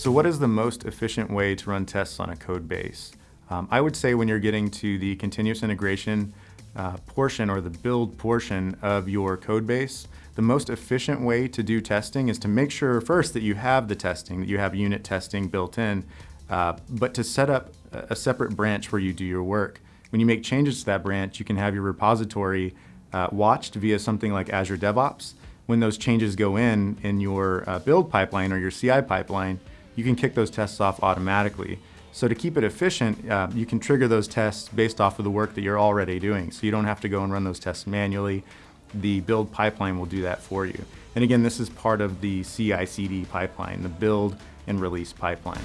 So what is the most efficient way to run tests on a code base? Um, I would say when you're getting to the continuous integration uh, portion or the build portion of your code base, the most efficient way to do testing is to make sure first that you have the testing, that you have unit testing built in, uh, but to set up a separate branch where you do your work. When you make changes to that branch, you can have your repository uh, watched via something like Azure DevOps. When those changes go in in your uh, build pipeline or your CI pipeline, you can kick those tests off automatically. So to keep it efficient, uh, you can trigger those tests based off of the work that you're already doing. So you don't have to go and run those tests manually. The build pipeline will do that for you. And again, this is part of the CI/CD pipeline, the build and release pipeline.